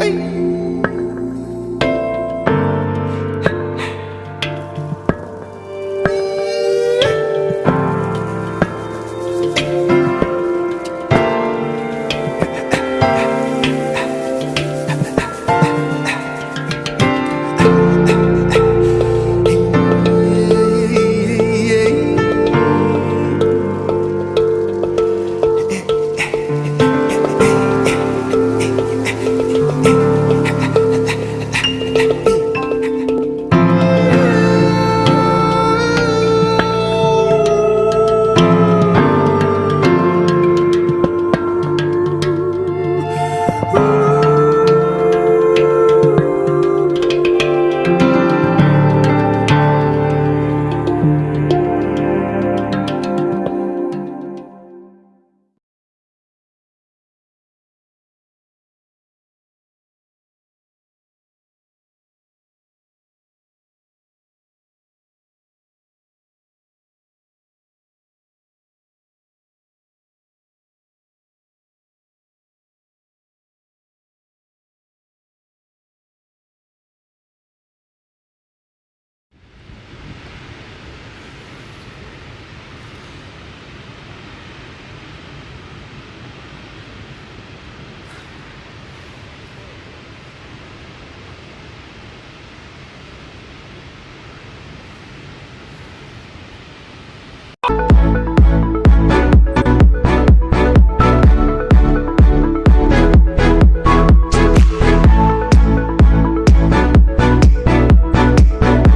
Hey.